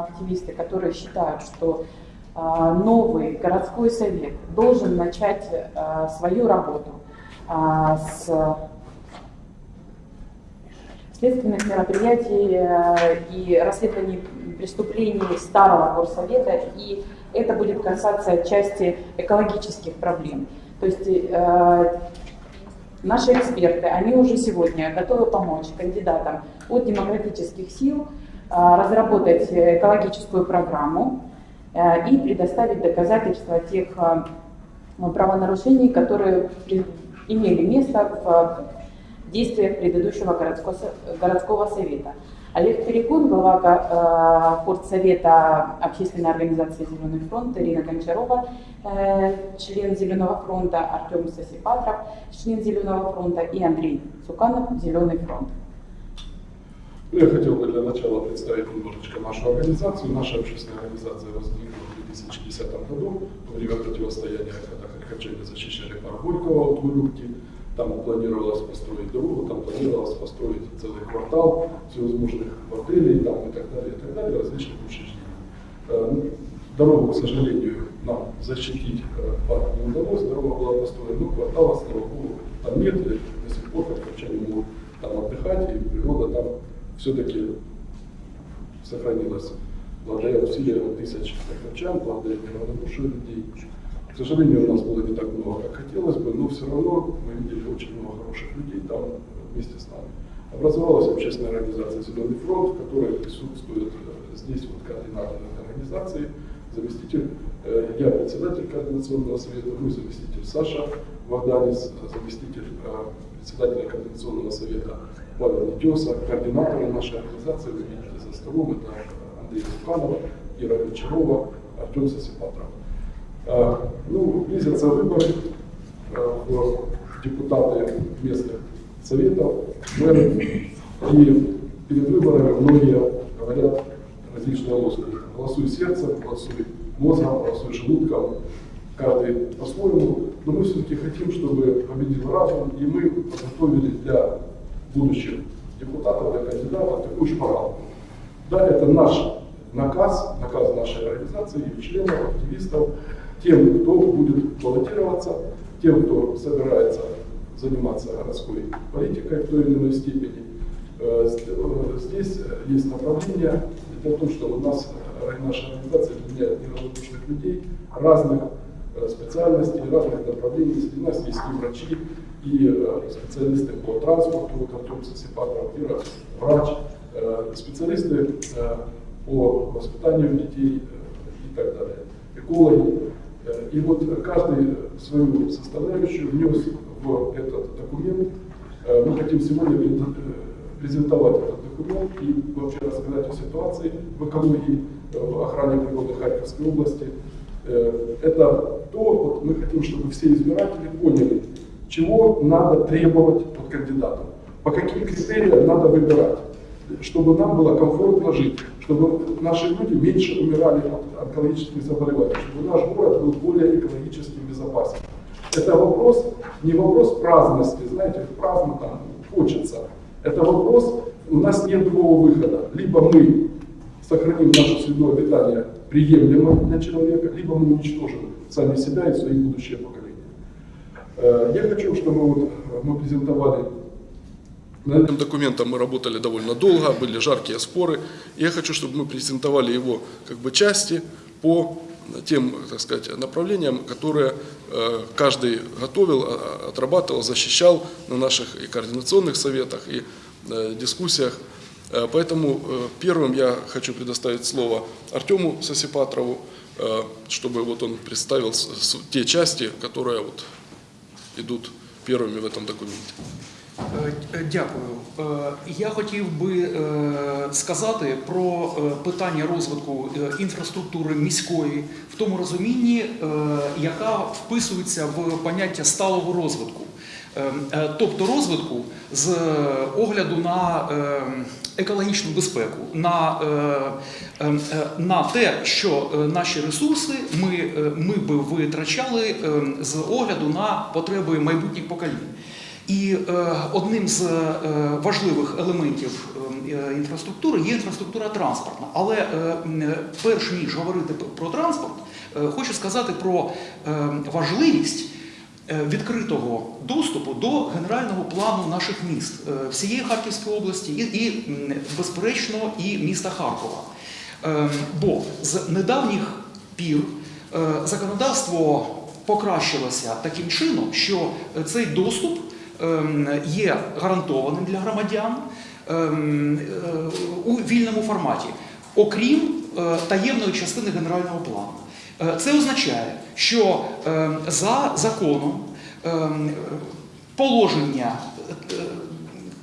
активисты, которые считают, что новый городской совет должен начать свою работу с следственных мероприятий и расследований преступлений старого горсовета, и это будет касаться части экологических проблем. То есть э, наши эксперты, они уже сегодня готовы помочь кандидатам от демократических сил э, разработать экологическую программу э, и предоставить доказательства тех э, правонарушений, которые имели место в действиях предыдущего городского, совета. Олег Перекун, глава Портсовета общественной организации «Зеленый фронт», Ирина Гончарова, э, член «Зеленого фронта», Артем Сосипатров, член «Зеленого фронта» и Андрей Цуканов, «Зеленый фронт». Ну, я хотел бы для начала представить немножечко нашу организацию. Наша общественная организация возникла в 2010 году во время противостояния, когда харьковчане защищали парк Горького от Гурюбки. Там планировалось построить дорогу, там планировалось построить целый квартал всевозможных отелей там, и так далее, и так далее, различных учреждений. Э, ну, дорогу, к сожалению, нам защитить э, парк не удалось, дорога была построена, но квартала, слава богу, там нет, до сих пор харьковчане могут там отдыхать, и природа все-таки сохранилась благодаря усилиям тысяч харьковчан, благодаря неравнодушию людей. К сожалению, у нас было не так много, как хотелось бы, но все равно мы видели очень много хороших людей там вместе с нами. Образовалась общественная организация «Зеленый фронт», в которой присутствует э, здесь вот координатор этой организации, заместитель, э, я председатель координационного совета, мой заместитель Саша Варданис, заместитель э, председателя координационного совета Павел Нетеса, координаторы нашей организации, вы видите за столом, это Андрей Луканов, Ира Гончарова, Артем Сосипатров. А, ну, близятся выборы а, в депутаты местных советов, мэры, и перед выборами многие говорят различные лозунги. Голосуй сердцем, голосуй мозгом, голосуй желудком, каждый по-своему, но мы все-таки хотим, чтобы победил разум, и мы подготовили для будущих депутатов, для кандидатов такую шпаргалку. Да, это наш наказ, наказ нашей организации, и членов, активистов, тем, кто будет баллотироваться, тем, кто собирается заниматься городской политикой в той или иной степени. Э, э, здесь есть направление. В том, что у нас э, наша организация объединяет неравнодушных людей разных специальностей, разных направлений. Среди нас есть и врачи, и специалисты по транспорту, вот Артем Сосипатров, Ира, врач, специалисты по воспитанию детей и так далее, экологи. И вот каждый свою составляющую внес в этот документ. Э, мы хотим сегодня э, презентовать этот документ и вообще рассказать о ситуации в экологии, э, в охране природы Харьковской области. Это то, вот мы хотим, чтобы все избиратели поняли, чего надо требовать от кандидатов, по каким критериям надо выбирать чтобы нам было комфортно жить, чтобы наши люди меньше умирали от онкологических заболеваний, чтобы наш город был более экологически безопасен. Это вопрос, не вопрос праздности, знаете, праздно там хочется. Это вопрос, у нас нет другого выхода. Либо мы сохраним наше среду обитания приемлемо для человека, либо мы уничтожим сами себя и свои будущие поколения. Э, я хочу, чтобы вот мы презентовали над этим документом мы работали довольно долго, были жаркие споры. Я хочу, чтобы мы презентовали его как бы части по тем, так сказать, направлениям, которые э, каждый готовил, а, отрабатывал, защищал на наших и координационных советах, и э, дискуссиях. Э, поэтому первым я хочу предоставить слово Артему Сосипатрову, чтобы вот он представил те части, которые вот идут первыми в этом документе. Е, е, дякую. Е, я хотів би сказати про питання розвитку інфраструктури міської в тому розумінні, яка вписується в поняття сталого розвитку. Тобто розвитку з огляду на екологічну безпеку, на на те, що наші ресурси ми ми би витрачали з огляду на потреби майбутніх поколінь. І е, одним з е, важливих елементів е, інфраструктури є інфраструктура транспортна. Але е, е, перш ніж говорити про транспорт, е, хочу сказати про е, важливість е, відкритого доступу до генерального плану наших міст е, всієї Харківської області і, і безперечно, і міста Харкова. Е, Бо з недавніх пір е, законодавство покращилося таким чином, що е, цей доступ ем, є гарантованим для громадян ем, е, у вільному форматі, окрім е, таємної частини генерального плану. Е, Це означає, що ем, за законом ем, положення е,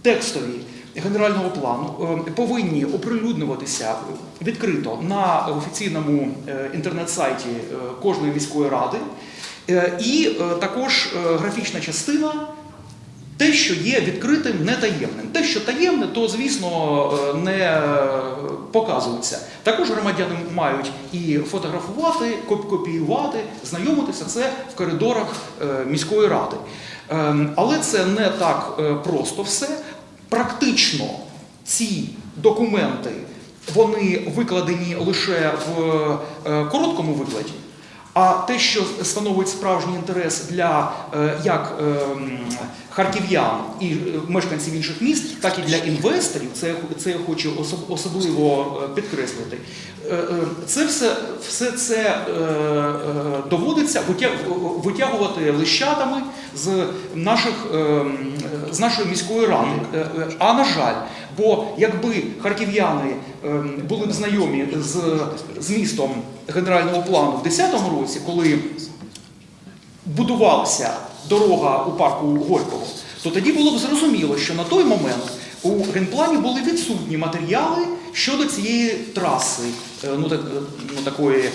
текстові генерального плану е, повинні оприлюднюватися відкрито на офіційному е, інтернет-сайті кожної міської ради. І також графічна частина те, що є відкритим, не таємним. Те, що таємне, то звісно е, не е, показується. Також громадяни мають і фотографувати, коп- копіювати, знайомитися це в коридорах е, міської ради. Ем, Але це не так просто все. Практично ці документи вони викладені лише в короткому викладі. А те, що становить справжній інтерес для е, як е, харків'ян і е, мешканців інших міст, так і для інвесторів, це, це я хочу особливо підкреслити. Це все, все це доводиться витягувати лищатами з наших з нашої міської ради. А на жаль, бо якби харків'яни е, були б знайомі з, з містом генерального плану в 2010 році, коли будувалася дорога у парку Горького, то тоді було б зрозуміло, що на той момент у генплані були відсутні матеріали щодо цієї траси, е, ну, так, е, ну такої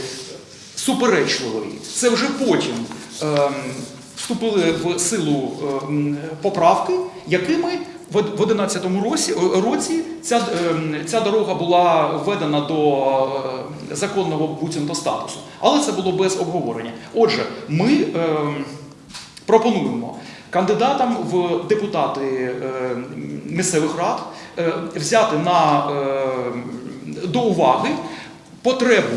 суперечливої. Це вже потім ем, вступили в силу ем, поправки, якими в 2011 році, е, році ця, ем, ця дорога була введена до е, законного буцімто статусу. Але це було без обговорення. Отже, ми ем, пропонуємо кандидатам в депутати е, місцевих рад е, взяти на, е, до уваги потребу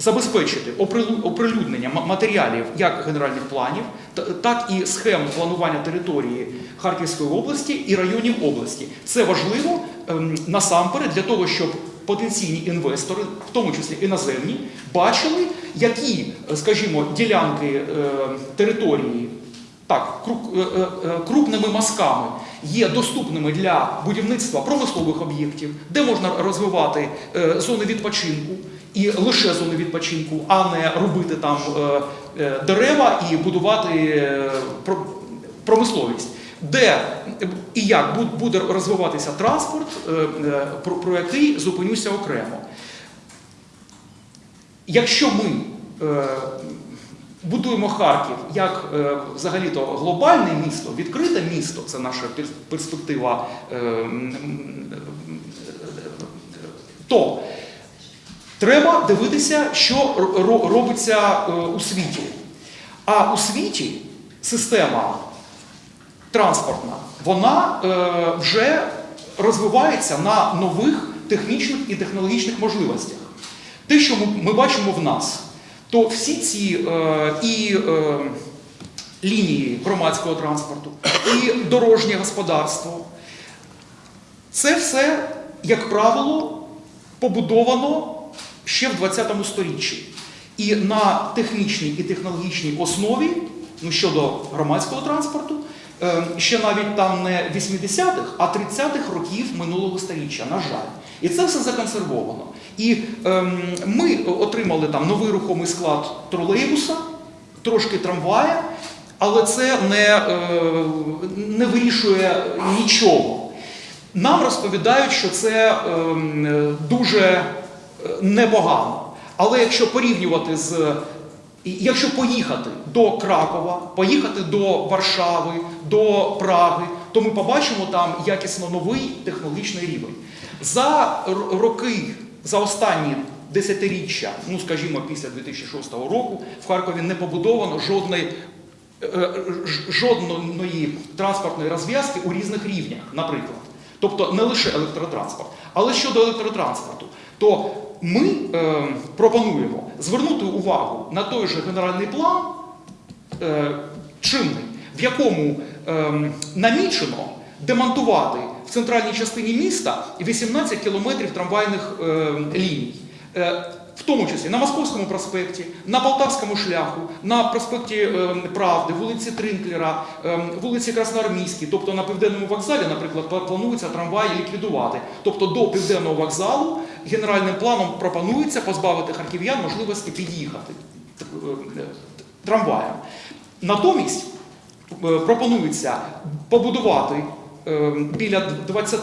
забезпечити оприлю- оприлюднення матеріалів як генеральних планів, та- так і схем планування території Харківської області і районів області. Це важливо ем, насамперед для того, щоб потенційні інвестори, в тому числі іноземні, бачили, які, скажімо, ділянки е, території так, е, е, крупними мазками є доступними для будівництва промислових об'єктів, де можна розвивати е, зони відпочинку і лише зони відпочинку, а не робити там е, е, дерева і будувати промисловість. Де і як буде розвиватися транспорт, про, який зупинюся окремо. Якщо ми будуємо Харків як е, взагалі-то глобальне місто, відкрите місто, це наша перспектива, е, м, то треба дивитися, що ро- ро- робиться е, у світі. А у світі система транспортна, вона е, вже розвивається на нових технічних і технологічних можливостях. Те, що ми бачимо в нас, то всі ці е, і е, лінії громадського транспорту, і дорожнє господарство, це все, як правило, побудовано ще в 20 сторіччі. І на технічній і технологічній основі, ну щодо громадського транспорту, е, ще навіть там не 80-х, а 30-х років минулого сторіччя, на жаль. І це все законсервовано. І ем, ми отримали там новий рухомий склад тролейбуса, трошки трамвая, але це не, е, не вирішує нічого. Нам розповідають, що це ем, е, дуже непогано. Але якщо порівнювати з. Якщо поїхати до Кракова, поїхати до Варшави, до Праги, то ми побачимо там якісно новий технологічний рівень. За роки, за останні десятиріччя, ну скажімо, після 2006 року, в Харкові не побудовано жодної е, жодної транспортної розв'язки у різних рівнях. Наприклад, тобто не лише електротранспорт. Але щодо електротранспорту, то ми е, пропонуємо звернути увагу на той же генеральний план е, чинний, в якому е, намічено демонтувати в центральній частині міста 18 кілометрів трамвайних е, ліній. Е, в тому числі на Московському проспекті, на Полтавському шляху, на проспекті е, Правди, вулиці Тринклера, вулиці Красноармійській, тобто на південному вокзалі, наприклад, планується трамваї ліквідувати. Тобто до південного вокзалу генеральним планом пропонується позбавити харків'ян можливості під'їхати е, е, трамваєм. Натомість пропонується побудувати е, біля 20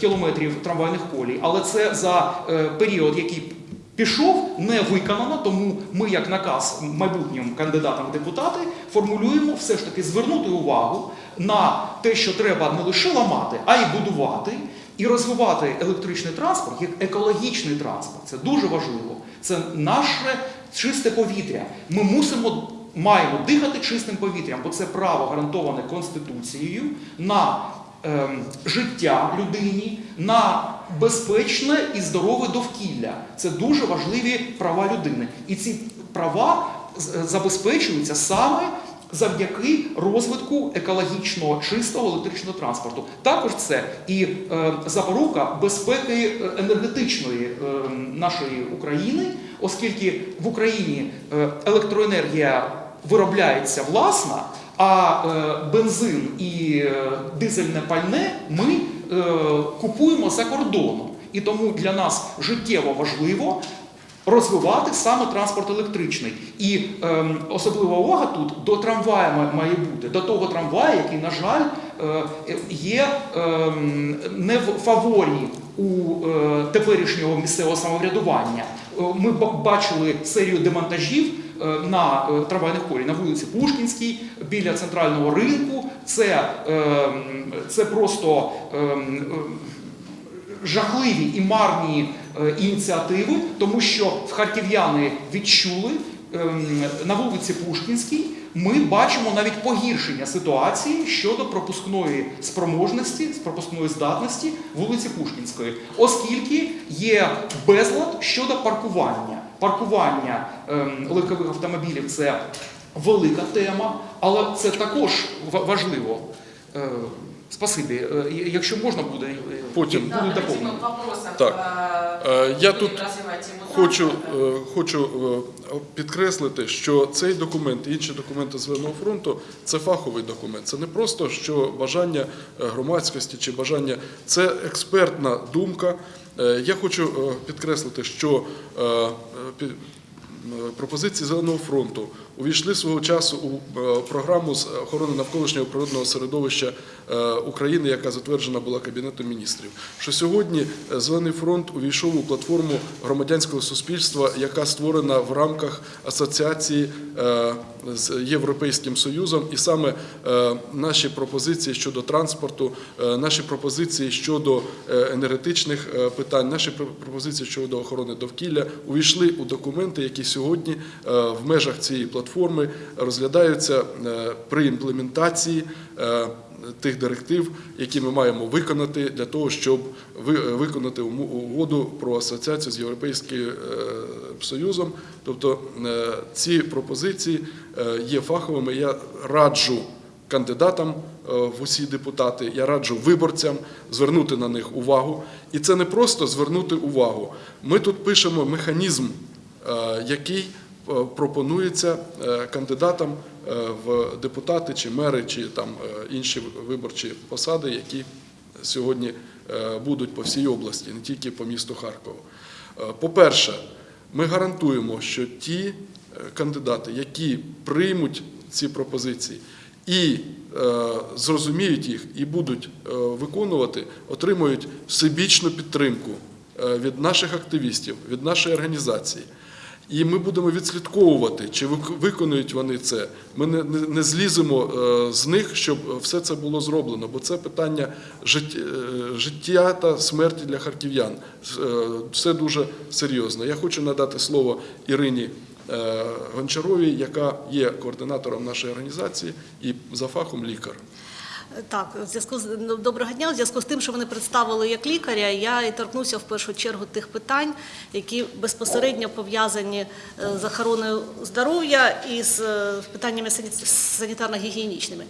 кілометрів трамвайних колій, але це за е, період, який пішов, не виконано, тому ми, як наказ майбутнім кандидатам в депутати, формулюємо все ж таки звернути увагу на те, що треба не лише ламати, а й будувати. І розвивати електричний транспорт як екологічний транспорт. Це дуже важливо. Це наше чисте повітря. Ми мусимо маємо дихати чистим повітрям, бо це право гарантоване Конституцією на ем, життя людині, на безпечне і здорове довкілля. Це дуже важливі права людини. І ці права забезпечуються саме завдяки розвитку екологічно чистого електричного транспорту. Також це і е, запорука безпеки е, енергетичної е, нашої України, оскільки в Україні е, електроенергія виробляється власна, а е, бензин і е, дизельне пальне ми е, купуємо за кордоном. І тому для нас життєво важливо розвивати саме транспорт електричний. І ем, особлива увага тут до трамвая має бути, до того трамвая, який, на жаль, е, є ем, не в фаворі у е, теперішнього місцевого самоврядування. Е, Ми бачили серію демонтажів е, на е, трамвайних колій на вулиці Пушкінській, біля центрального ринку. Це, ем, це просто жахливі і марні е, ініціативи, тому що харків'яни відчули на вулиці Пушкінській. Ми бачимо навіть погіршення ситуації щодо пропускної спроможності, пропускної здатності вулиці Пушкінської, оскільки є безлад щодо паркування. Паркування ем, легкових автомобілів це велика тема, але це також ва- важливо. Е, Спасибі. Е, Якщо можна буде, Потім. буде Да, давайте доповнено. Так. Е, Я тут Хочу, е, хочу підкреслити, що цей документ і інші документи Зеленого фронту це фаховий документ. Це не просто що бажання громадськості чи бажання, це експертна думка. Е, Я хочу е, підкреслити, що е, е, пі- Е, пропозиції Зеленого фронту увійшли свого часу у е, програму з охорони навколишнього природного середовища е, України, яка затверджена була Кабінетом міністрів. Що сьогодні е, Зелений фронт увійшов у платформу громадянського суспільства, яка створена в рамках асоціації з Європейським Союзом, і саме наші пропозиції щодо транспорту, наші пропозиції щодо енергетичних питань, наші пропозиції щодо охорони довкілля увійшли у документи, які сьогодні в межах цієї платформи розглядаються е, при імплементації. е, Тих директив, які ми маємо виконати для того, щоб виконати угоду про асоціацію з Європейським е, Союзом. Тобто е, ці пропозиції е, є фаховими. Я раджу кандидатам е, в усі депутати, я раджу виборцям звернути на них увагу. І це не просто звернути увагу. Ми тут пишемо механізм, е, який е, пропонується е, кандидатам е, в депутати чи мери, чи там е, інші виборчі посади, які сьогодні е, будуть по всій області, не тільки по місту Харкову. Е, По-перше, ми гарантуємо, що ті е, кандидати, які приймуть ці пропозиції і е, зрозуміють їх і будуть е, виконувати, отримують всебічну підтримку е, від наших активістів, від нашої організації. І ми будемо відслідковувати, чи вик- виконують вони це. Ми не, не, не зліземо е, з них, щоб все це було зроблено, бо це питання життя, життя та смерті для харків'ян. Е, Все дуже серйозно. Я хочу надати слово Ірині е, Гончаровій, яка є координатором нашої організації і за фахом лікар. Так, в зв'язку з ну, доброго дня. В зв'язку з тим, що вони представили як лікаря, я і торкнуся в першу чергу тих питань, які безпосередньо пов'язані е, з охороною здоров'я і з е, питаннями санітарно-гігієнічними.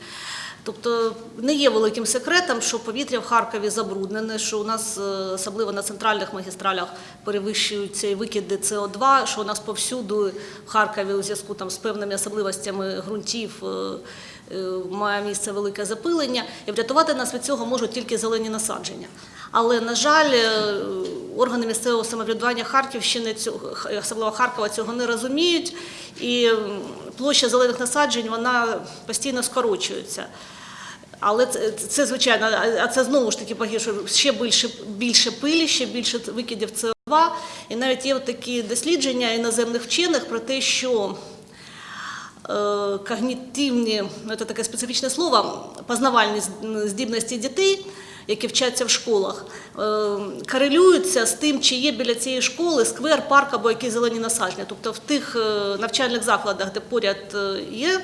Тобто не є великим секретом, що повітря в Харкові забруднене, що у нас е, особливо на центральних магістралях перевищуються і викиди СО2, що у нас повсюду в Харкові у зв'язку там з певними особливостями ґрунтів е, е, має місце велике запилення, і врятувати нас від цього можуть тільки зелені насадження. Але на жаль, органи місцевого самоврядування Харківщини особливо Харкова цього не розуміють, і площа зелених насаджень вона постійно скорочується. Але це, це звичайно, а- це знову ж таки погіршує ще більше, більше пилі, ще більше викидів СО2. І навіть є такі дослідження іноземних вчених про те, що е, когнітивні, ну це таке специфічне слово, познавальні здібності дітей, які вчаться в школах, е, корелюються з тим, чи є біля цієї школи сквер, парк або якісь зелені насадження. Тобто в тих е, навчальних закладах, де поряд є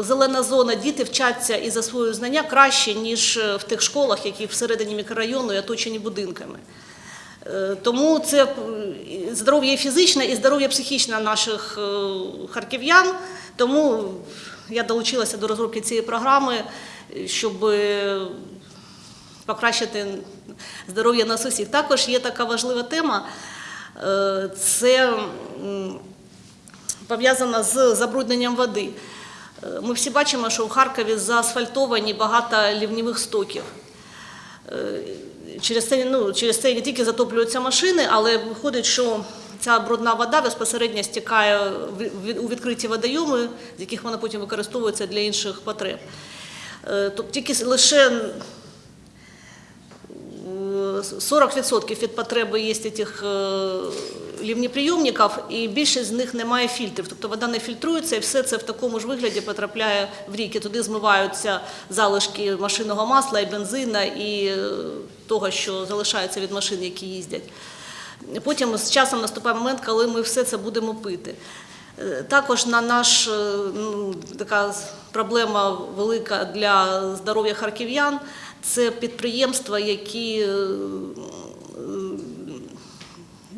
зелена зона, діти вчаться і засвоюють знання краще, ніж е, в тих школах, які всередині мікрорайону і оточені будинками. Е, Тому це е, здоров'я фізичне, і здоров'я психічне наших е, харків'ян. Тому я долучилася до розробки цієї програми, е, щоб е, покращити здоров'я нас усіх. Також є така важлива тема. е, Це пов'язана з забрудненням води. Е, Ми всі бачимо, що в Харкові заасфальтовані багато лівнівих стоків. Е, Через це, ну, через це не тільки затоплюються машини, але виходить, що ця брудна вода безпосередньо стікає у відкриті водойоми, з яких вона потім використовується для інших потреб. Тобто тільки лише е, 40% від потреби є цих лівнеприйомників, і більшість з них немає фільтрів. Тобто вода не фільтрується, і все це в такому ж вигляді потрапляє в ріки. Туди змиваються залишки машинного масла і бензина, і е, того, що залишається від машин, які їздять. Потім з часом наступає момент, коли ми все це будемо пити. Е, Також на наш е, ну, така проблема велика для здоров'я харків'ян це підприємства, які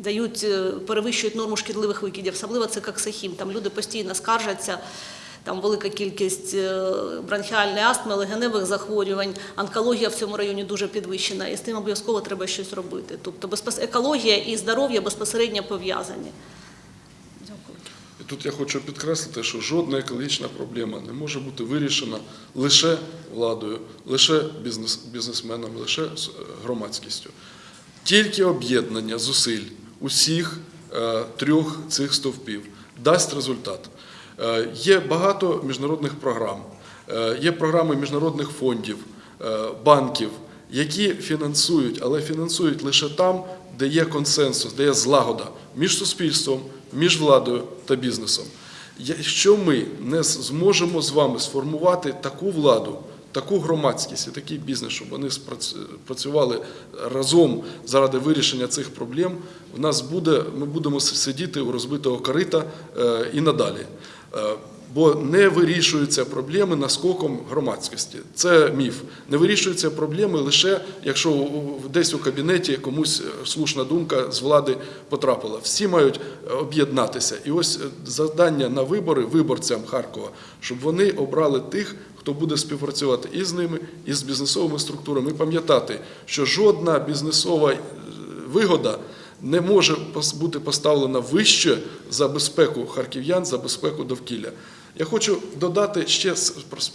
дають, е, перевищують норму шкідливих викидів, особливо це коксахім. Там люди постійно скаржаться. Там велика кількість е, бронхіальної астми, легеневих захворювань, онкологія в цьому районі дуже підвищена, і з тим обов'язково треба щось робити. Тобто екологія і здоров'я безпосередньо пов'язані. Дякую. І тут я хочу підкреслити, що жодна екологічна проблема не може бути вирішена лише владою, лише бізнес, бізнесменами, лише е, громадськістю. Тільки об'єднання зусиль усіх е, трьох цих стовпів дасть результат. Е, є багато міжнародних програм, е, є програми міжнародних фондів, банків, які фінансують, але фінансують лише там, де є консенсус, де є злагода між суспільством, між владою та бізнесом. Якщо ми не зможемо з вами сформувати таку владу, таку громадськість і такий бізнес, щоб вони працювали разом заради вирішення цих проблем, в нас буде, ми будемо сидіти у розбитого корита е, і надалі. Е, Бо не вирішуються проблеми наскоком громадськості. Це міф. Не вирішуються проблеми лише якщо десь у кабінеті комусь слушна думка з влади потрапила. Всі мають е, об'єднатися. І ось завдання на вибори виборцям Харкова, щоб вони обрали тих, хто буде співпрацювати і з ними, і з бізнесовими структурами. І пам'ятати, що жодна бізнесова е, вигода не може бути поставлена вище за безпеку харків'ян, за безпеку довкілля. Я хочу додати ще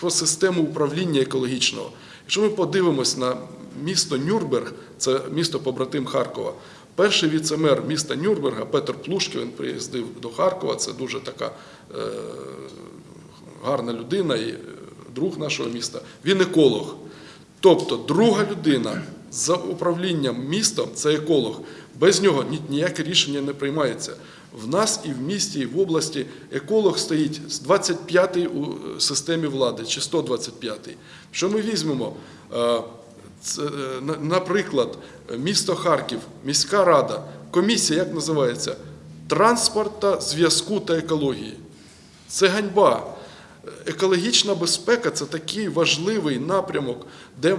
про- систему управління екологічного. Якщо ми подивимось на місто Нюрнберг, це місто побратим Харкова. Перший віцемер міста Нюрнберга Петр Плушків, він приїздив до Харкова. Це дуже така е, гарна людина і друг нашого міста. Він еколог. Тобто друга людина за управлінням містом це еколог. Без нього ніяке рішення не приймається. В нас і в місті, і в області еколог стоїть з 25-й у е, системі влади чи 125-й. Що ми візьмемо? Е, е, наприклад, місто Харків, міська рада, комісія, як називається? Транспорта, зв'язку та екології. Це ганьба. Екологічна безпека це такий важливий напрямок, де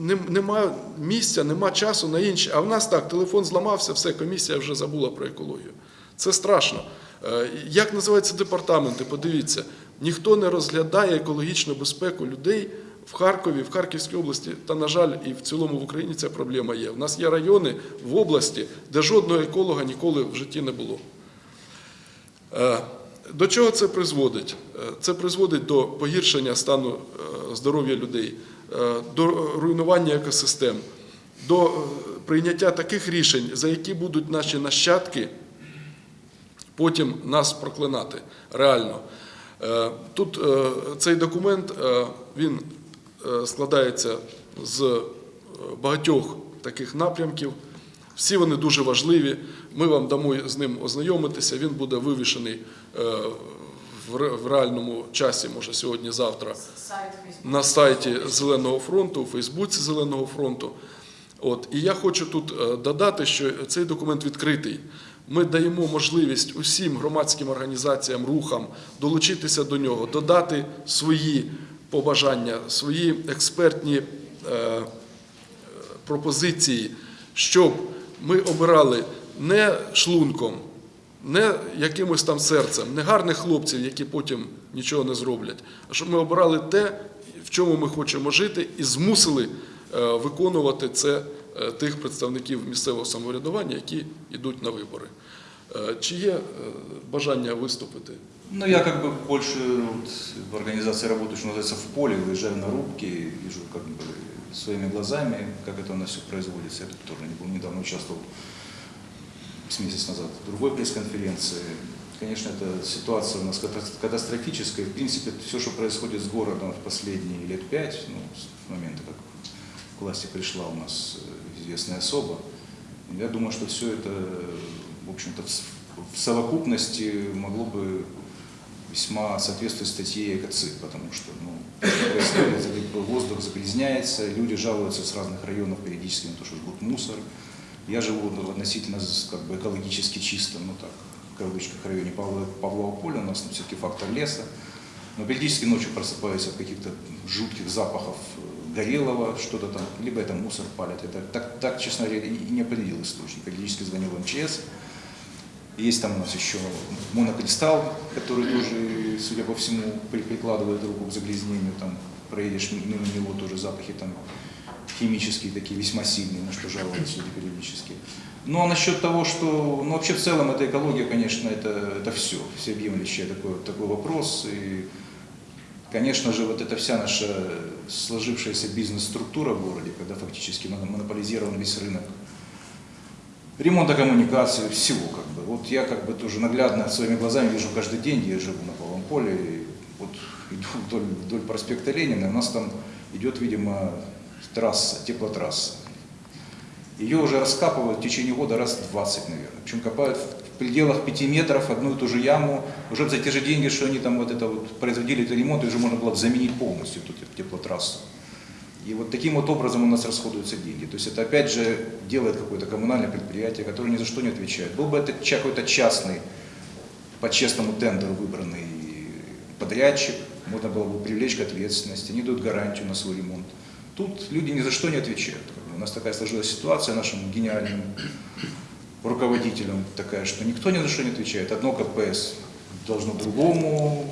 нем- немає місця, немає часу на інші. А в нас так, телефон зламався, все, комісія вже забула про екологію. Це страшно. Е, Як називаються департаменти? Подивіться, ніхто не розглядає екологічну безпеку людей в Харкові, в Харківській області. Та, на жаль, і в цілому в Україні ця проблема є. У нас є райони в області, де жодного еколога ніколи в житті не було. До чого це призводить? Е, Це призводить до погіршення стану е, здоров'я людей, е, до руйнування екосистем, до прийняття таких рішень, за які будуть наші нащадки потім нас проклинати реально. Тут цей документ він складається з багатьох таких напрямків. Всі вони дуже важливі. Ми вам дамо з ним ознайомитися. Він буде вивішений е, в реальному часі, може сьогодні-завтра, на сайті Зеленого фронту, у Фейсбуці Зеленого фронту. От. І я хочу тут е, додати, що цей документ відкритий. Ми даємо можливість усім громадським організаціям, рухам долучитися до нього, додати свої побажання, свої експертні е, пропозиції, щоб ми обирали не шлунком, не якимось там серцем, не гарних хлопців, які потім нічого не зроблять, а щоб ми обирали те, в чому ми хочемо жити, і змусили е, виконувати це е, тих представників місцевого самоврядування, які йдуть на вибори. Е, Чи є е, бажання виступити? Ну, я как бы больше вот, в организации работаю, что называется, в поле, выезжаю на рубки, вижу как бы своими глазами, как это у нас все производится. Я тут тоже не был, недавно участвовал с месяц назад в другой пресс-конференции. Конечно, эта ситуация у нас ката- катастрофическая. В принципе, все, что происходит с городом в последние лет пять, ну, с момента, как к власти пришла у нас э, известная особа, я думаю, что все это, общем-то, в с- в совокупности могло бы весьма соответствовать статье ЭКОЦИ, потому что ну, воздух загрязняется, люди жалуются с разных районов периодически на то, что жгут мусор. Я живу ну, относительно как бы, экологически чистом, ну так, в кавычках, районе Павла, Павлова поля, у нас все-таки фактор леса. Но периодически ночью просыпаюсь от каких-то жутких запахов э, горелого, что-то там, либо это мусор палят. Это так, так честно говоря, и не определил источник. Периодически звонил в МЧС, есть там у нас еще монокристалл, который тоже, судя по всему, при- прикладывает руку к загрязнению. Там проедешь мимо него, тоже запахи там химические такие, весьма сильные, на что жалуются люди периодически. Ну а насчет того, что, ну вообще в целом эта экология, конечно, это, это все, всеобъемлющий такой, такой вопрос. И, конечно же, вот эта вся наша сложившаяся бизнес-структура в городе, когда фактически моно- монополизирован весь рынок ремонта коммуникации, всего как бы. Вот я как бы тоже наглядно своими глазами вижу каждый день, я живу на Полом поле, и вот иду вдоль, вдоль проспекта Ленина, у нас там идет, видимо, трасса, теплотрасса. Ее уже раскапывают в течение года раз 20, наверное. Причем копают в пределах 5 метров одну и ту же яму. Уже за те же деньги, что они там вот это вот производили этот ремонт, уже можно было бы заменить полностью эту теплотрассу. И вот таким вот образом у нас расходуются деньги. То есть это опять же делает какое-то коммунальное предприятие, которое ни за что не отвечает. Был бы это какой-то частный, по честному тендеру выбранный подрядчик, можно было бы привлечь к ответственности, они дают гарантию на свой ремонт. Тут люди ни за что не отвечают. У нас такая сложилась ситуация нашим гениальным руководителям такая, что никто ни за что не отвечает. Одно КПС должно другому.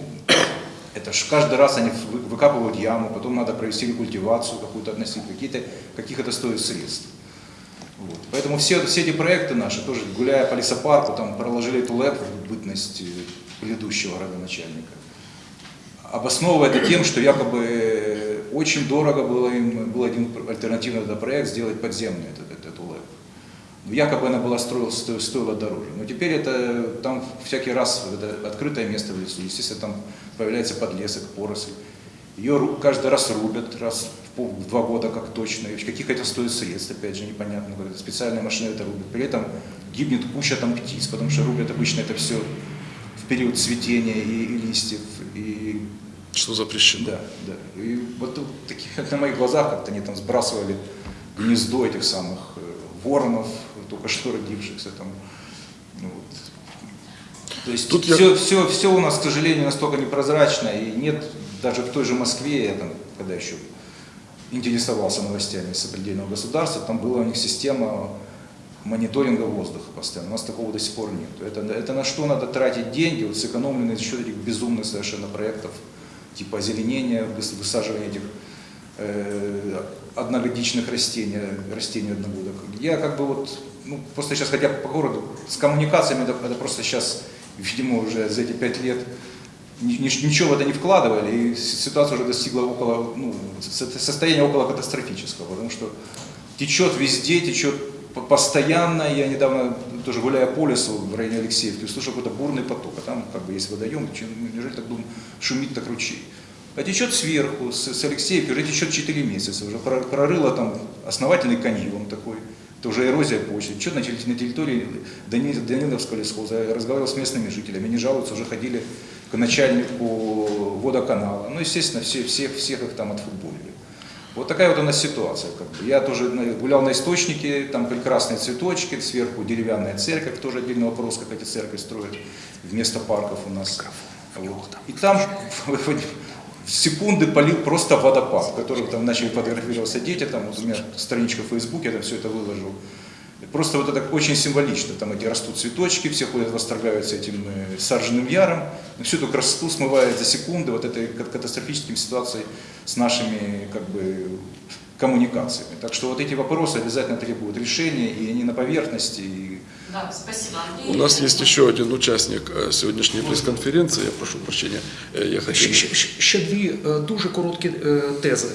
Это ж каждый раз они вы- выкапывают яму, потом надо провести рекультивацию какую-то относить, какие-то, каких это стоит средств. Вот. Поэтому все, все эти проекты наши, тоже гуляя по лесопарку, там проложили эту ЛЭП в бытность э, предыдущего родоначальника. Обосновывая это тем, что якобы э, очень дорого было им, был один альтернативный проект сделать подземный этот, этот- эту ЛЭП. Ну, Якобы она была строила, сто- стоила дороже. Но теперь это там всякий раз это открытое место в лесу. Естественно, там появляется подлесок, поросль. Ее каждый раз рубят, раз в, два года как точно. И каких это стоит средств, опять же, непонятно. Специальная машина это рубит. При этом гибнет куча там птиц, потому что рубят обычно это все в период цветения и, и листьев. И Что запрещено? да, да. И вот таких, на моих глазах как-то они там сбрасывали гнездо этих самых э, воронов, только что родившихся там. Ну, вот. То есть Тут я- все, все, все у нас, к сожалению, настолько непрозрачно, и нет даже в той же Москве, я там, когда еще интересовался новостями сопредельного государства, там была у них система мониторинга воздуха постоянно. У нас такого до сих пор нет. Это, это на что надо тратить деньги, вот сэкономленные за счет этих безумных совершенно проектов, типа озеленения, выс- высаживания этих э, одногодичных растений, растений одногодок. Я как бы вот, ну, просто сейчас, хотя по городу, с коммуникациями это, это просто сейчас, видимо, уже за эти пять лет ни- ни- ничего в это не вкладывали, и ситуация уже достигла около, ну, со- состояния около катастрофического, потому что течет везде, течет по- постоянно. Я недавно тоже гуляя по лесу в районе Алексеевки, услышал какой-то бурный поток, а там как бы есть водоем, чем- неужели так думаю, шумит так ручей. А течет сверху, с, с Алексеевки, уже течет 4 месяца, уже про- прорыло там основательный каньон такой, это уже эрозия почвы. Течет на, терри- на территории Дани- Даниловского лесхоза, я разговаривал с местными жителями, они жалуются, уже ходили к начальнику водоканала. Ну, естественно, все, все, всех их там отфутболили. Вот такая вот у нас ситуация. Как бы. Я тоже гулял на источнике, там прекрасные цветочки, сверху деревянная церковь, тоже отдельный вопрос, как эти церкви строят вместо парков у нас. Вот. И там секунды полил просто водопад, в там начали фотографироваться дети, там вот у меня страничка в Фейсбуке, я там все это выложил. Просто вот это очень символично, там эти растут цветочки, все ходят, восторгаются этим э, саженным яром, всю эту красоту смывает за секунды вот этой кат- катастрофическими ситуацией с нашими как бы коммуникациями. Так что вот эти вопросы обязательно требуют решения, и они на поверхности, и Да, спасибо, Андрей. У нас есть еще один участник э, сегодняшней пресс-конференции, я прошу прощения, Э, я хотел... Ще, ще- дві е, дуже короткі е, тези.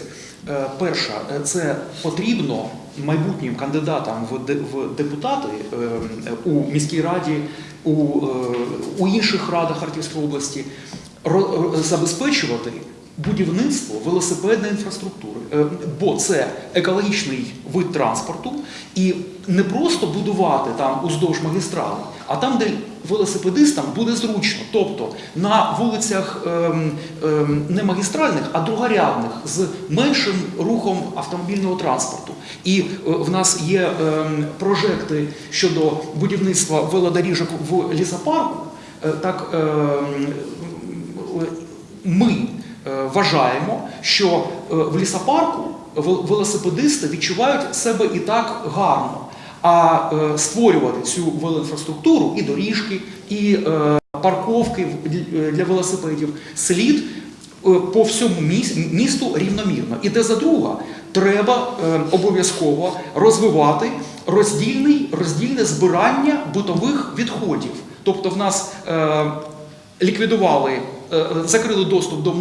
Е, Перша, це потрібно майбутнім кандидатам в депутати у міській раді, у, у інших радах Харківської області забезпечувати будівництво велосипедної інфраструктури, Е, бо це екологічний вид транспорту, і не просто будувати там уздовж магістрали, а там, де велосипедистам буде зручно. Тобто на вулицях ем, ем, не магістральних, а другорядних з меншим рухом автомобільного транспорту. І е, в нас є ем, прожекти щодо будівництва велодоріжок в лісопарку. Е, Так ем, ми е, вважаємо, що е, в лісопарку вел- велосипедисти відчувають себе і так гарно. А е, створювати цю велоінфраструктуру і доріжки, і е, парковки для- велосипедів слід е, по всьому місту рівномірно. І де за друга, треба е, обов'язково розвивати роздільний, роздільне збирання битових відходів. Тобто в нас е, ліквідували, е, закрили доступ до, е,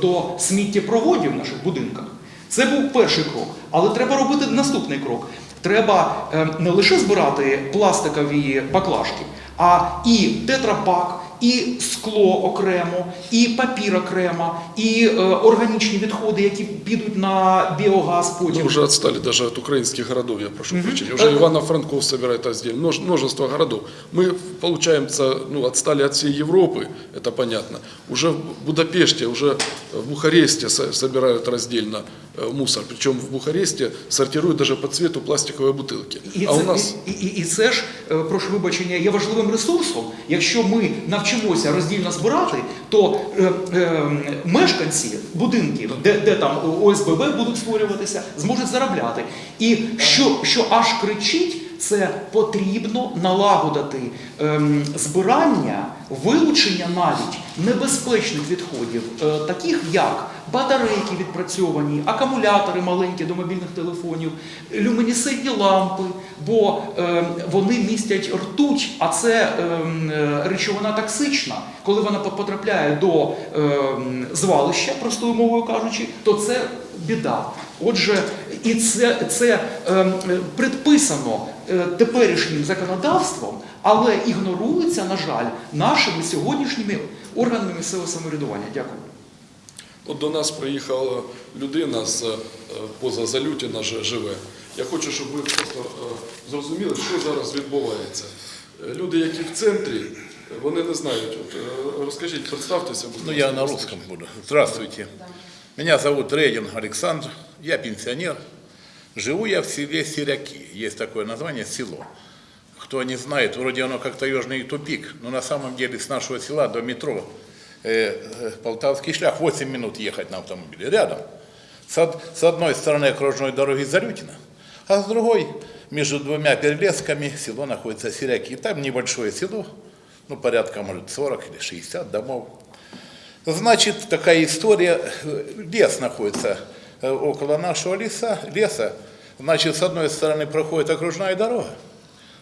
до сміттєпроводів в наших будинках. Це був перший крок. Але треба робити наступний крок. Треба е, не лише збирати пластикові баклажки, а і тетрапак, і скло окремо, і папір окремо, і е, органічні відходи, які підуть на біогаз потім. Мы уже отстали даже от украинских городов, я прошу прощения. Э, Уже Ивано-Франков собирает раздельно, множ- множество городов. Мы, получаемся, ну, отстали от всей Европы, это понятно. Уже в Будапеште, уже в Бухаресте со- собирают раздельно э, мусор. Причому в Бухаресті сортируют даже по цвету пластикової бутилки. І А це, у нас... і, і, і це ж, е, прошу вибачення, є важливим ресурсом. Якщо ми навчимося роздільно збирати, то е, е, мешканці будинків, де, де там ОСББ будуть створюватися, зможуть заробляти. І що, що аж кричить, це потрібно налагодити ем, збирання, вилучення навіть небезпечних відходів, е, таких як батарейки відпрацьовані, акумулятори маленькі до мобільних телефонів, люмінесцентні лампи, бо е, вони містять ртуть, а це е, е, речовина токсична. Коли вона потрапляє до звалища, простою мовою кажучи, то це біда. Отже, і це, це е, предписано теперішнім законодавством, але ігнорується, на жаль, нашими сьогоднішніми органами місцевого самоврядування. Дякую. От до нас приїхала людина з е, поза Залютіна живе. Я хочу, щоб ви просто е, зрозуміли, що зараз відбувається. Е, Люди, які в центрі, вони не знають. От, е, розкажіть, представтеся, будь Ну, я на русском буду. Здравствуйте. Меня зовут Рейдин Александр, я пенсионер. Живу я в селе Сиряки. Есть такое название село. кто не знает, вроде оно как таежный тупик, но на самом деле с нашего села до метро э, э, Полтавский шлях 8 минут ехать на автомобиле, рядом. С, с одной стороны окружной дороги Зарютина, а с другой между двумя перелесками село находится Сиряки. И там небольшое село, ну порядка может 40 или 60 домов. Значит, такая история, лес находится около нашего леса, леса. Значит, с одной стороны проходит окружная дорога,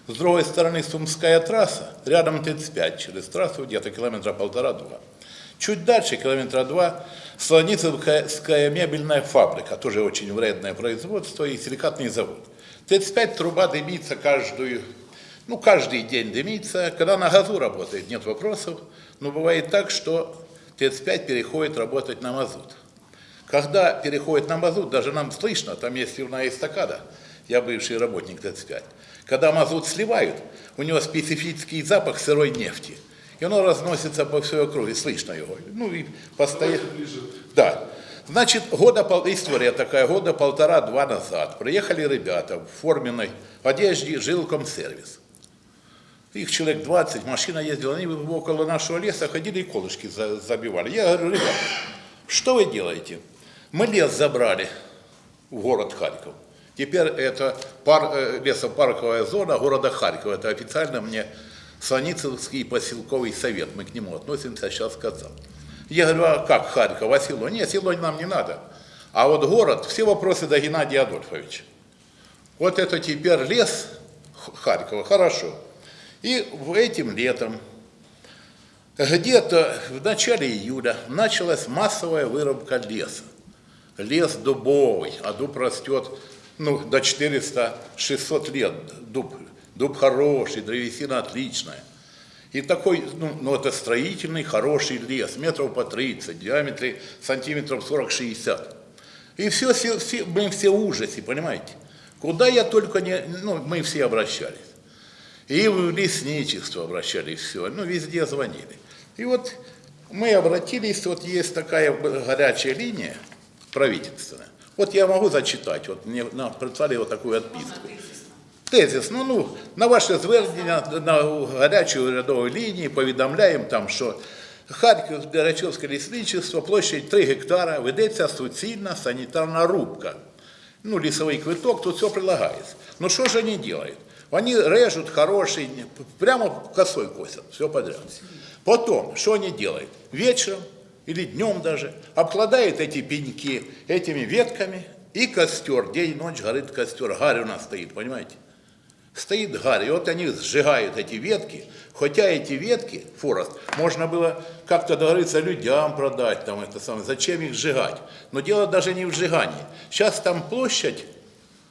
с другой стороны Сумская трасса, рядом 35, через трассу где-то километра полтора-два. Чуть дальше, километра два, Слоницевская мебельная фабрика, тоже очень вредное производство и силикатный завод. 35 труба дымится каждую, ну, каждый день дымится. Когда на газу работает, нет вопросов. Но бывает так, что 35 переходит работать на мазут. Когда переходит на мазут, даже нам слышно, там есть сливная эстакада, я бывший работник ТЭЦ-5. Когда мазут сливают, у него специфический запах сырой нефти. И оно разносится по всей округе, слышно его. Ну и постоянно... Да. Значит, года, история такая, года полтора-два назад приехали ребята в форменной одежде жилкомсервис. Их человек 20, машина ездила, они около нашего леса ходили и колышки за- забивали. Я говорю, ребята, что вы делаете? Мы лес забрали в город Харьков. Теперь это пар, э, лесопарковая зона города Харькова. Это официально мне Саницевский поселковый совет. Мы к нему относимся, сейчас сказал. Я говорю, а как Харьков, а село? Нет, село нам не надо. А вот город, все вопросы до Геннадия Адольфовича. Вот это теперь лес Харькова, хорошо. И этим летом, где-то в начале июля, началась массовая вырубка леса. Лес дубовый, а дуб растет ну, до 400-600 лет. Дуб, дуб хороший, древесина отличная. И такой, ну, ну, это строительный хороший лес, метров по 30, в диаметре сантиметров 40-60. И все, все, все, мы все в ужасе, понимаете? Куда я только не, ну, мы все обращались. И в лесничество обращались, все, ну, везде звонили. И вот мы обратились, вот есть такая горячая линия правительственная. Вот я могу зачитать, от мне нам прислали вот такую отписку. Тезис, ну, ну, на ваше звернення на гарячу рядову лінію повідомляємо там, що Харків, Гарячовське лісничество, площадь 3 гектара, ведеться суцільна санітарна рубка. Ну, лесовой квиток, тут все прилагается. Но что же они делают? Они режут хороший, прямо косой косят, все подряд. Потом, что они делают? Вечером или днем даже обкладают эти пеньки этими ветками, и костер, день и ночь горит костер, гарь у нас стоит, понимаете? Стоит гарь, и вот они сжигают эти ветки, хотя эти ветки, хворост, можно было как-то договориться людям продать, там это самое, зачем их сжигать? Но дело даже не в сжигании. Сейчас там площадь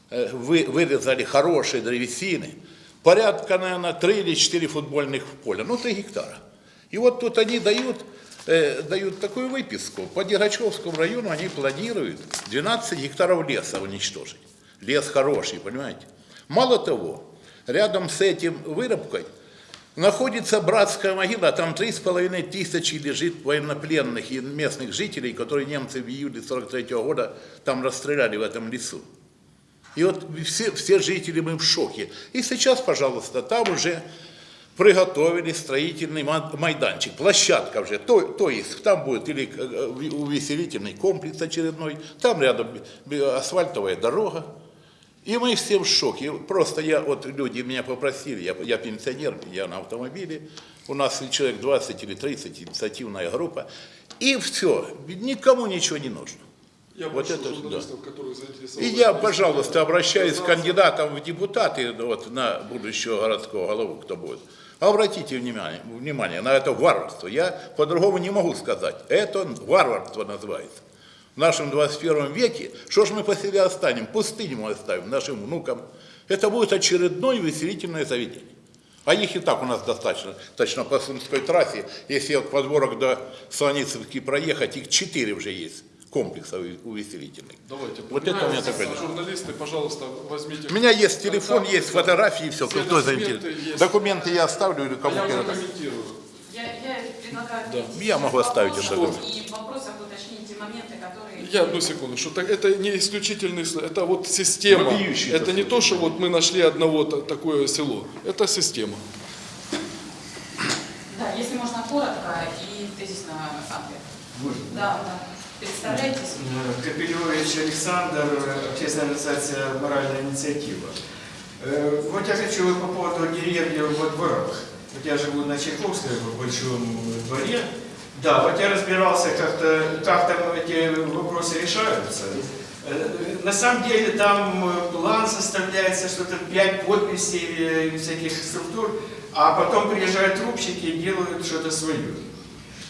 э, вы, вырезали хорошие древесины, порядка, наверное, 3 или 4 футбольных поля, ну 3 гектара. И вот тут они дают, э, дают такую выписку. По Дергачевскому району они планируют 12 гектаров леса уничтожить. Лес хороший, понимаете? Мало того, рядом с этим вырубкой находится братская могила, там три с половиной тысячи лежит военнопленных и местных жителей, которые немцы в июле 43 года там расстреляли в этом лесу. И вот все, все жители мы в шоке. И сейчас, пожалуйста, там уже приготовили строительный ма- майданчик, площадка уже, то, то есть там будет или э, увеселительный комплекс очередной, там рядом б- асфальтовая дорога. И мы все в шоке. Просто я, вот люди меня попросили, я, я пенсионер, я на автомобиле, у нас человек 20 или 30, инициативная группа, и все, никому ничего не нужно. Я Вот это, заинтересованы. И я, пожалуйста, обращаюсь к кандидатам в депутаты вот, на будущего городского голову, кто будет. Обратите внимание, внимание на это варварство. Я по-другому не могу сказать. Это варварство называется. В нашем 21 веке, что ж мы по себе останем? Пустыню мы оставим нашим внукам. Это будет очередное увеселительное заведение. А их и так у нас достаточно. Точно по Сумской трассе, если от подворок до Солоницевки проехать, их четыре уже есть комплексов увеселительных. Давайте, Вот это у меня такое. Журналисты, пожалуйста, возьмите. У меня есть телефон, контакты, есть фотографии, все, все кто документы заинтересован. Документы я оставлю или А кому я передам. прокомментирую. Я, я предлагаю Да. Я могу оставить это. И в вопросах уточните моменты, которые... Я одну секунду, что так, это не исключительный, это вот система. Вопиющий Это не то, что вот мы нашли одного та- такое село. Это система. Да, если можно коротко и тезисно ответ. Да, да. Представляйтесь. Капелевич Александр, общественная организация «Моральная инициатива». Э, Вот я хочу по поводу деревни во дворах. Вот я живу на Чайковской, в Большом дворе. Да, вот я разбирался, как-то, как там эти вопросы решаются. Э, На самом деле там э, план составляется, что-то 5 подписей э, всяких структур, а потом приезжают трубщики и делают что-то свое.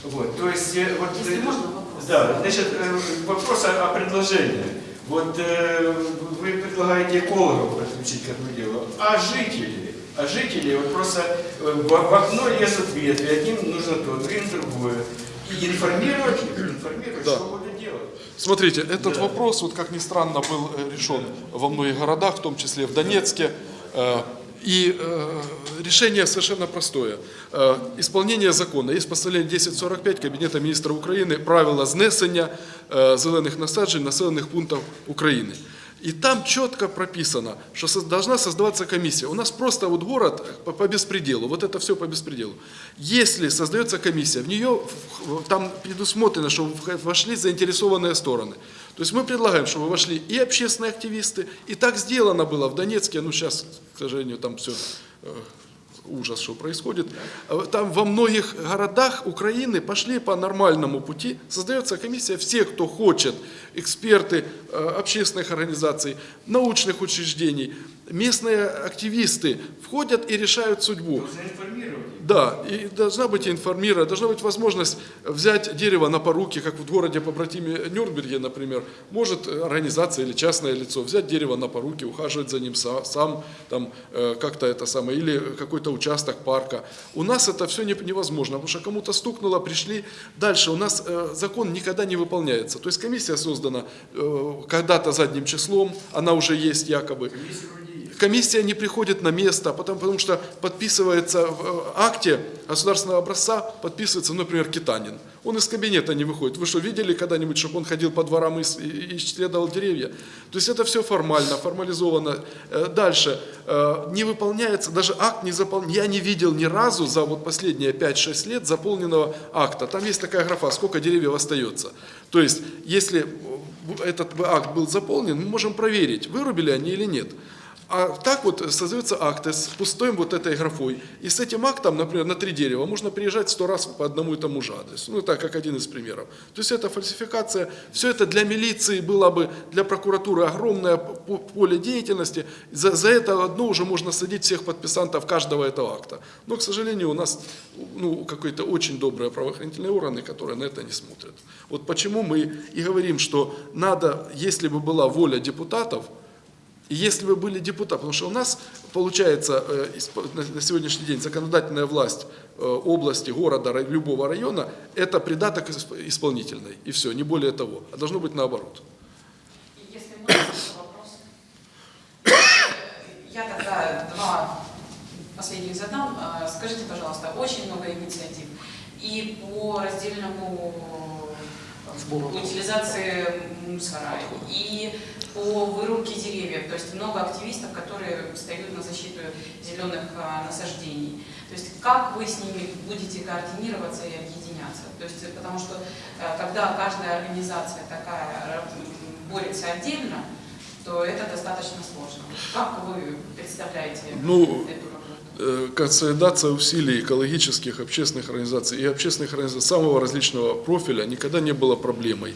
Вот, то есть, э, вот, Если э, можно. Да, значит, э, вопрос о, о предложении. Вот э, вы предлагаете экологов подключить к этому делу, а жители? А жители вот просто э, в, в окно лезут ветви, одним нужно то, другим другое. И информировать их, информировать, Да. что будут делать. Смотрите, этот Да. вопрос, вот как ни странно, был э, решен во многих городах, в том числе в Донецке. Э, И э, решение совершенно простое. Э, Исполнение закона. Есть постановление 1045 Кабінету міністра України правила знесення е, зелених насаджень населених пунктів України. И там четко прописано, что со- должна создаваться комиссия. У нас просто вот город по, по беспределу, вот это все по беспределу. Если создается комиссия, в нее в- там предусмотрено, что в- вошли заинтересованные стороны. то есть мы предлагаем, чтобы вошли и общественные активисты, и так сделано было в Донецке, ну сейчас, к сожалению, там все ужас, что происходит. Там во многих городах Украины пошли по нормальному пути. Создается комиссия, все, кто хочет, эксперты э, общественных организаций, научных учреждений, местные активисты входят и решают судьбу. Нужно информировать. Да, и должна быть информирована, должна быть возможность взять дерево на поруки, как в городе по братиме Нюрнберге, например, может э, организация или частное лицо взять дерево на поруки, ухаживать за ним са- сам, там э, как-то это самое, или какой-то участок парка. У нас это все невозможно, потому что кому-то стукнуло, пришли. Дальше у нас э, закон никогда не выполняется. То есть комиссия создана когда-то задним числом, она уже есть якобы. Комиссия не приходит на место, потому, потому что подписывается в э, акте государственного образца, подписывается, например, Китанин. Он из кабинета не выходит. Вы что, видели когда-нибудь, чтобы он ходил по дворам и, и- исследовал деревья? То есть это все формально, формализовано. Э, Дальше. Э, Не выполняется, даже акт не заполняется. Я не видел ни разу за вот последние 5-6 лет заполненного акта. Там есть такая графа, сколько деревьев остается. То есть, если этот акт был заполнен, мы можем проверить, вырубили они или нет. А так вот создается акт с пустой вот этой графой. И с этим актом, например, на три дерева можно приезжать сто раз по одному и тому же адресу. Ну, так как один из примеров. То есть это фальсификация. Все это для милиции было бы, для прокуратуры огромное поле деятельности. За, за это одно уже можно садить всех подписантов каждого этого акта. Но, к сожалению, у нас ну, какие-то очень добрые правоохранительные органы, которые на это не смотрят. Вот почему мы и говорим, что надо, если бы была воля депутатов, и если бы были депутаты, потому что у нас получается э, на сегодняшний день законодательная власть э, области, города, любого района, это придаток исп- исполнительной. И все, не более того. А должно быть наоборот. И Если можно, вопрос. Я тогда два последних задам. А, Скажите, пожалуйста, очень много инициатив. И по раздельному э, Сбору утилизации мусора, и по вырубке деревьев. То есть много активистов, которые встают на защиту зеленых а, насаждений. То есть как вы с ними будете координироваться и объединяться? То есть, э, потому что э, когда каждая организация такая борется отдельно, то это достаточно сложно. Как вы представляете Ну, эту? Э, консолидация усилий экологических, общественных организаций и общественных организаций самого различного профиля никогда не была проблемой.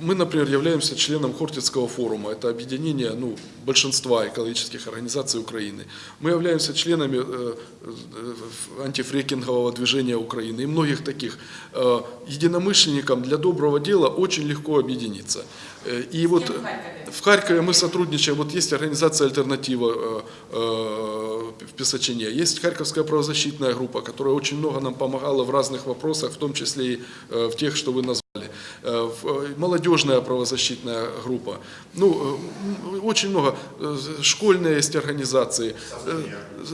Мы, например, являемся членом Хортицкого форума, это объединение ну, большинства экологических организаций Украины. Мы являемся членами э, э, антифрекингового движения Украины и многих таких. Э, Единомышленникам для доброго дела очень легко объединиться. Э, И вот в Харькове? в Харькове мы сотрудничаем, вот есть организация «Альтернатива» э, в Песочине, есть Харьковская правозащитная группа, которая очень много нам помогала в разных вопросах, в том числе и в тех, что вы назвали. Молодежная правозащитная группа. Ну, очень много. Школьные есть организации.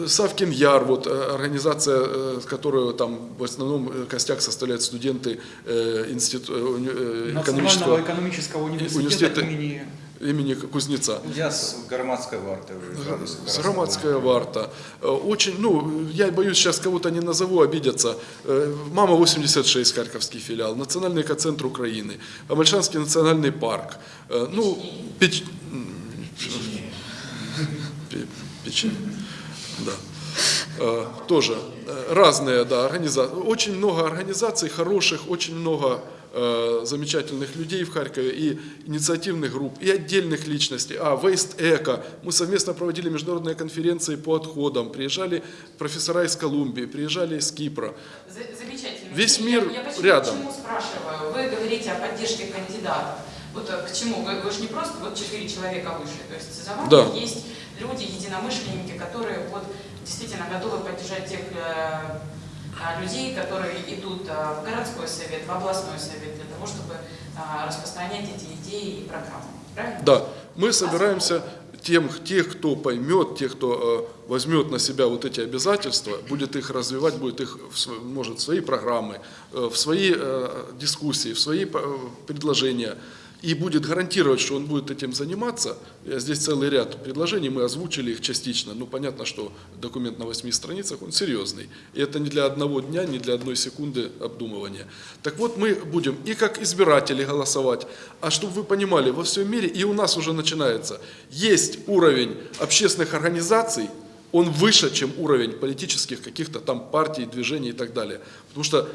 Савкин Яр, вот э, организация, которую там в основном костяк составляют студенты институ- Национального экономического экономического университета, университета имени имени Кузнеца. Я с громадской варты. С Громадская варта. Э, Очень, ну, я боюсь, сейчас кого-то не назову, обидятся. Э, Мама 86, Харьковский филиал, Национальный экоцентр Украины, Амальшанский национальный парк. Э, Ну, печ... Печень. Да. Тоже разные, да, организации. Очень много организаций хороших, очень много замечательных людей в Харькове и инициативных групп, и отдельных личностей. А, Waste Eco. Мы совместно проводили международные конференции по отходам. Приезжали профессора из Колумбии, приезжали из Кипра. За- Замечательно. Весь Я- мир я почему, рядом. Почему спрашиваю? Вы говорите о поддержке кандидатов. Вот э, к чему? Вы, вы же не просто вот четыре человека вышли. То есть за вами Да. есть люди, единомышленники, которые вот действительно готовы поддержать тех э, людей, которые идут а, в городской совет, в областной совет для того, чтобы а, распространять эти идеи и программы. Правильно? Да, мы собираемся тем, тех, кто поймет, тех, кто возьмет на себя вот эти обязательства, будет их развивать, будет их, может, в свои программы, э, в свои э, дискуссии, в свои э, предложения, и будет гарантировать, что он будет этим заниматься. Я Здесь целый ряд предложений, мы озвучили их частично. Ну, понятно, что документ на восьми страницах, он серьезный. И это не для одного дня, не для одной секунды обдумывания. Так вот, мы будем и как избиратели голосовать, а чтобы вы понимали, во всем мире, и у нас уже начинается, есть уровень общественных организаций, он выше, чем уровень политических каких-то там партий, движений и так далее. Потому что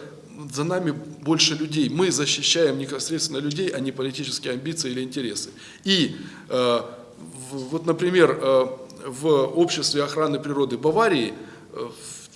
за нами больше людей. Мы защищаем непосредственно людей, а не политические амбиции или интересы. И э, вот, например, э, в обществе охраны природы Баварии, э,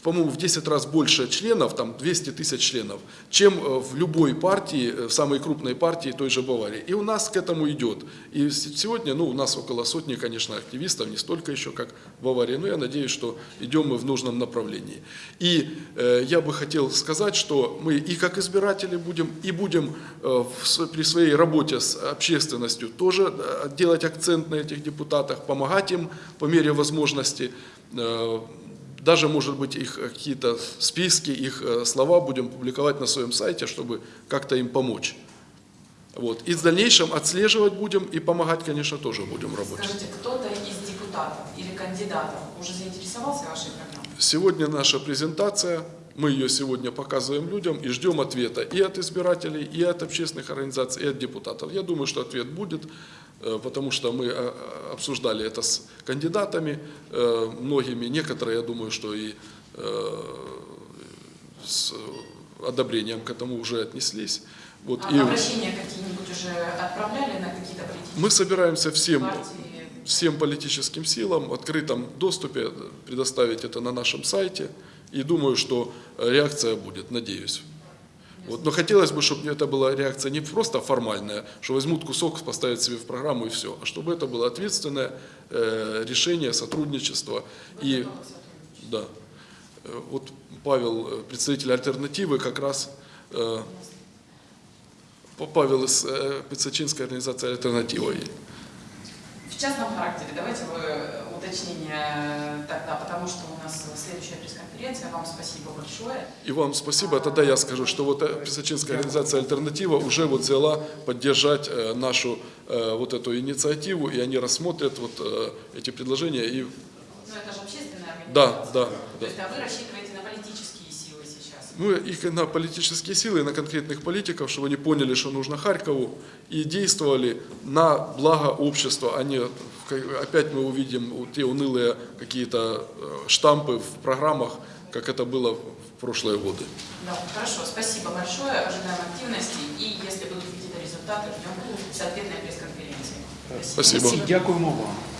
по-моему, в 10 раз больше членов, там 200 тысяч членов, чем э, в любой партии, э, в самой крупной партии той же Баварии. И у нас к этому идет. И сегодня, ну, у нас около сотни, конечно, активистов, не столько еще, как в Баварии, но я надеюсь, что идем мы в нужном направлении. И э, я бы хотел сказать, что мы и как избиратели будем, и будем э, в при своей работе с общественностью тоже э, делать акцент на этих депутатах, помогать им по мере возможности. Э, даже, может быть, их э, какие-то списки, их э, слова будем публиковать на своем сайте, чтобы как-то им помочь. Вот. И в дальнейшем отслеживать будем и помогать, конечно, тоже будем работать. Скажите, кто-то из депутатов или кандидатов уже заинтересовался вашей программой? Сегодня наша презентация, мы ее сегодня показываем людям и ждем ответа и от избирателей, и от общественных организаций, и от депутатов. Я думаю, что ответ будет, потому что мы э, обсуждали это с кандидатами э, многими, некоторые, я думаю, что и э, с одобрением к этому уже отнеслись. Вот, А и обращения какие-нибудь уже отправляли на какие-то политические мы собираемся всем партии? всем политическим силам в открытом доступе предоставить это на нашем сайте. И думаю, что э, реакция будет, надеюсь. Вот. Но хотелось бы, чтобы это была реакция не просто формальная, что возьмут кусок, поставят себе в программу и все, а чтобы это было ответственное э, решение, сотрудничество. И, да, Э, вот Павел, э, представитель альтернативы, как раз э, Павел из э, Пиццачинской организации «Альтернатива». В частном характере давайте вы уточнение тогда, потому что у нас следующая пресс-конференция. Вам спасибо большое. И вам спасибо. Тогда я скажу, что вот э, Писачинская организация «Альтернатива» уже вот взяла поддержать э, нашу э, вот эту инициативу, и они рассмотрят вот э, эти предложения. И Ну, это же общественная Да, организация. да, То да. есть, а вы рассчитываете на политические силы сейчас? ну, и на политические силы, и на конкретных политиков, чтобы они поняли, что нужно Харькову, и действовали на благо общества, а не опять мы увидим те унылые какие-то э, штампы в программах, как это было в прошлые годы. Да, хорошо, спасибо большое, ожидаем активности, и если будут какие-то результаты, ждем с ответной пресс-конференции. Спасибо. Дякуємо вам.